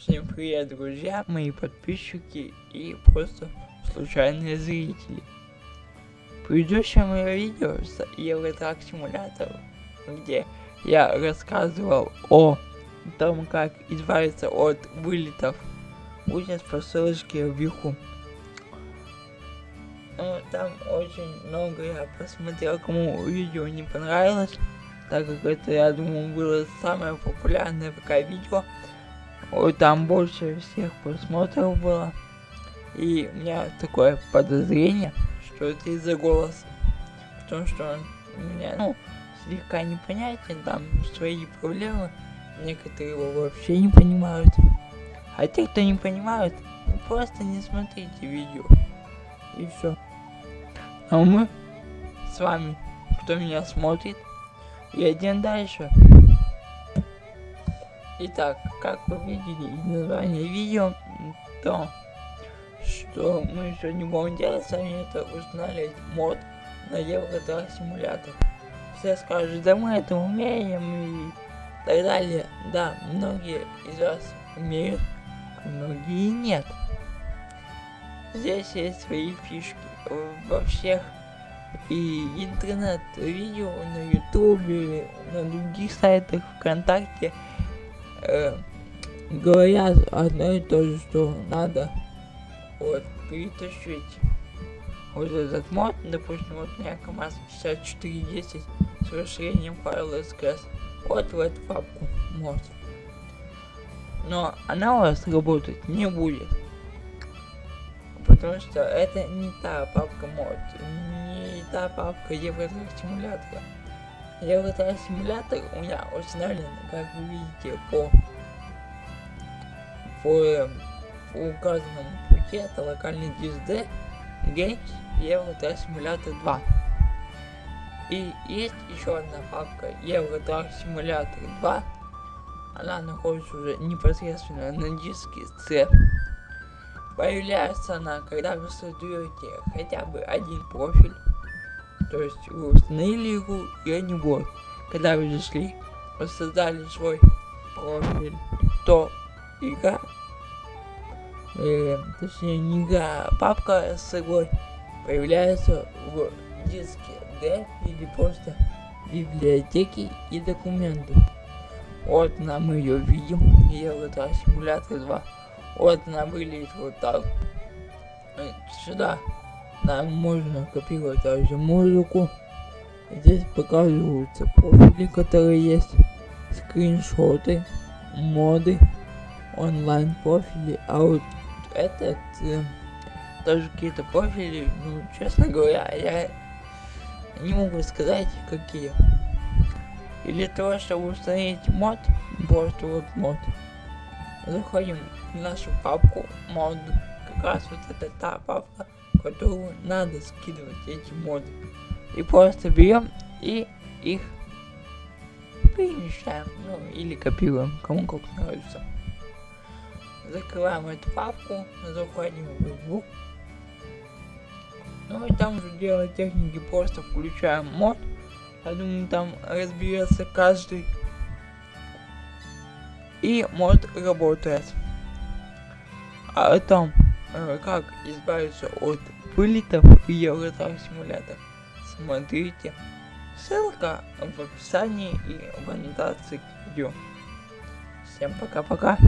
Всем привет, друзья, мои подписчики и просто случайные зрители. В предыдущем моем видео с Евротрак симулятор, где я рассказывал о том, как избавиться от вылетов, будет по ссылочке вверху. Ну, там очень много я посмотрел, кому видео не понравилось, так как это, я думаю, было самое популярное пока видео. Ой, там больше всех просмотров было. И у меня такое подозрение, что это из-за голоса. Потому что он у меня, ну, слегка непонятен, там свои проблемы. Некоторые его вообще не понимают. А те, кто не понимают, просто не смотрите видео. И все. А мы с вами, кто меня смотрит, едем дальше. Итак, как вы видели из названия видео, то, что мы сегодня будем делать, сами это установить мод на Евротрак симулятор. Все скажут, да мы это умеем и так далее. Да, многие из вас умеют, а многие нет. Здесь есть свои фишки во всех и интернет-видео на ютубе, на других сайтах, ВКонтакте э, говорят одно и то же, что надо вот перетащить вот этот мод, допустим, вот у меня КамАЗ 6410 с расширением файла SKS, вот в эту папку мод. Но она у вас работать не будет. Потому что это не та папка мод, не та папка Евротрак симулятора. Евротрак симулятор у меня установлен, как вы видите, по, по, по указанному пути, это локальный диск D, Games Евротрак симулятор 2. И есть еще одна папка Евротрак симулятор 2, она находится уже непосредственно на диске C. Появляется она, когда вы создаете хотя бы один профиль то есть вы установили игру и не будет. Когда вы зашли, создали свой профиль, то игра, э, точнее не игра, а папка с игрой появляется в диске D или просто библиотеки и документы. Вот нам ее видим, Евротра симулятор 2. Вот она выглядит вот так. Э, сюда нам можно копировать также музыку. Здесь показываются профили, которые есть, скриншоты, моды, онлайн профили, а вот этот э, даже какие-то профили, ну, честно говоря, я не могу сказать, какие. И для того, чтобы установить мод, просто вот мод, заходим в нашу папку мод, как раз вот это та папка, которую надо скидывать эти моды. И просто берем и их перемещаем, ну или копируем, кому как нравится. Закрываем эту папку, заходим в игру. Ну и там уже дело техники, просто включаем мод. Я думаю, там разберется каждый. И мод работает. А там как избавиться от вылетов в Евротрак симулятор. Смотрите. Ссылка в описании и в аннотации к видео. Всем пока-пока.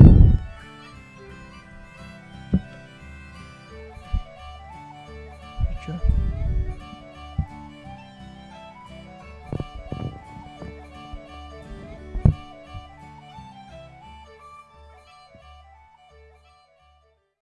Чё?